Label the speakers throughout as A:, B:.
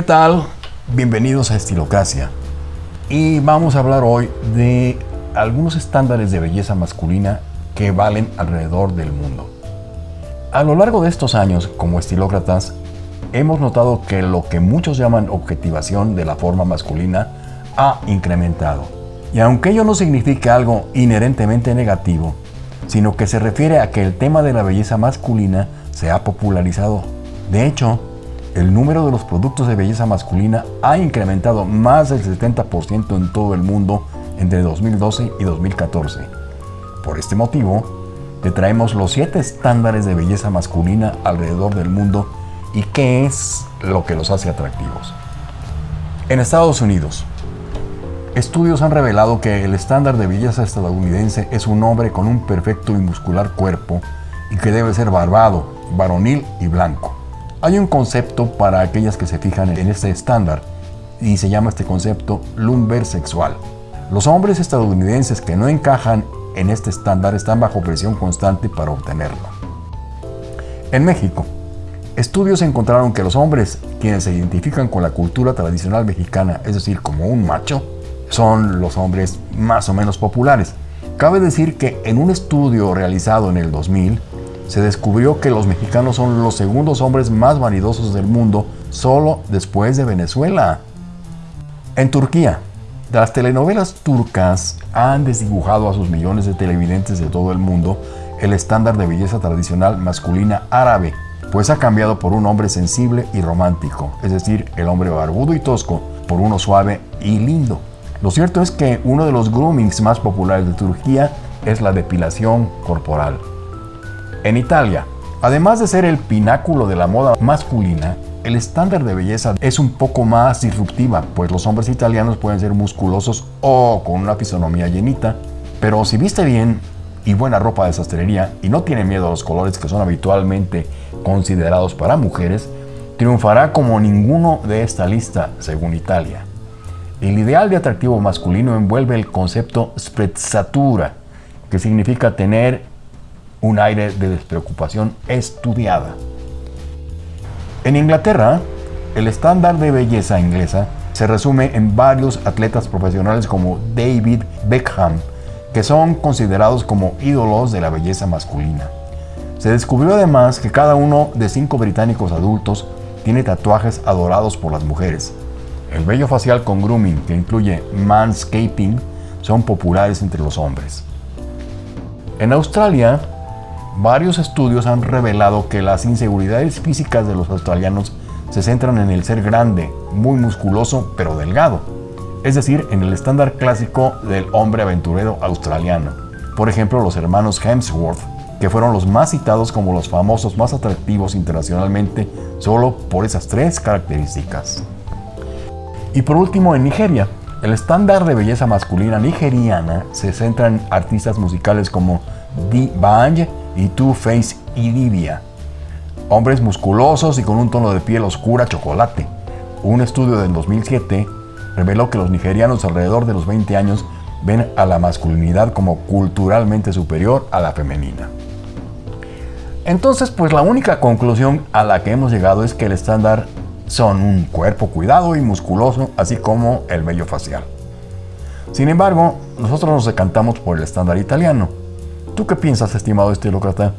A: ¿Qué tal? Bienvenidos a Estilocracia. Y vamos a hablar hoy de algunos estándares de belleza masculina que valen alrededor del mundo. A lo largo de estos años, como estilócratas, hemos notado que lo que muchos llaman objetivación de la forma masculina ha incrementado. Y aunque ello no significa algo inherentemente negativo, sino que se refiere a que el tema de la belleza masculina se ha popularizado. De hecho, el número de los productos de belleza masculina ha incrementado más del 70% en todo el mundo entre 2012 y 2014. Por este motivo, te traemos los 7 estándares de belleza masculina alrededor del mundo y qué es lo que los hace atractivos. En Estados Unidos, estudios han revelado que el estándar de belleza estadounidense es un hombre con un perfecto y muscular cuerpo y que debe ser barbado, varonil y blanco. Hay un concepto para aquellas que se fijan en este estándar y se llama este concepto lumber sexual. Los hombres estadounidenses que no encajan en este estándar están bajo presión constante para obtenerlo. En México, estudios encontraron que los hombres quienes se identifican con la cultura tradicional mexicana, es decir, como un macho, son los hombres más o menos populares. Cabe decir que en un estudio realizado en el 2000, se descubrió que los mexicanos son los segundos hombres más vanidosos del mundo, solo después de Venezuela. En Turquía, las telenovelas turcas han desdibujado a sus millones de televidentes de todo el mundo el estándar de belleza tradicional masculina árabe, pues ha cambiado por un hombre sensible y romántico, es decir, el hombre barbudo y tosco, por uno suave y lindo. Lo cierto es que uno de los groomings más populares de Turquía es la depilación corporal. En Italia, además de ser el pináculo de la moda masculina, el estándar de belleza es un poco más disruptiva, pues los hombres italianos pueden ser musculosos o con una fisonomía llenita, pero si viste bien y buena ropa de sastrería y no tiene miedo a los colores que son habitualmente considerados para mujeres, triunfará como ninguno de esta lista, según Italia. El ideal de atractivo masculino envuelve el concepto sprezzatura, que significa tener un aire de despreocupación estudiada. En Inglaterra, el estándar de belleza inglesa se resume en varios atletas profesionales como David Beckham, que son considerados como ídolos de la belleza masculina. Se descubrió además que cada uno de cinco británicos adultos tiene tatuajes adorados por las mujeres. El vello facial con grooming, que incluye manscaping, son populares entre los hombres. En Australia, Varios estudios han revelado que las inseguridades físicas de los australianos se centran en el ser grande, muy musculoso, pero delgado. Es decir, en el estándar clásico del hombre aventurero australiano. Por ejemplo, los hermanos Hemsworth, que fueron los más citados como los famosos más atractivos internacionalmente solo por esas tres características. Y por último, en Nigeria, el estándar de belleza masculina nigeriana se centra en artistas musicales como Dee Bang y Two Face Idibia. Hombres musculosos y con un tono de piel oscura chocolate. Un estudio del 2007 reveló que los nigerianos alrededor de los 20 años ven a la masculinidad como culturalmente superior a la femenina. Entonces, pues la única conclusión a la que hemos llegado es que el estándar son un cuerpo cuidado y musculoso, así como el vello facial. Sin embargo, nosotros nos decantamos por el estándar italiano, ¿Tú qué piensas, estimado estilócrata?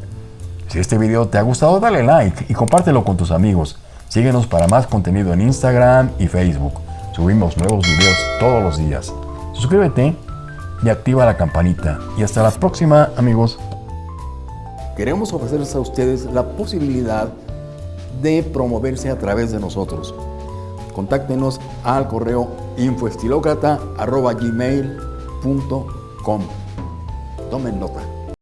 A: Si este video te ha gustado, dale like y compártelo con tus amigos. Síguenos para más contenido en Instagram y Facebook. Subimos nuevos videos todos los días. Suscríbete y activa la campanita. Y hasta la próxima, amigos.
B: Queremos ofrecerles a ustedes la posibilidad de promoverse a través de nosotros. Contáctenos al correo infoestilocrata.gmail.com Tomen nota.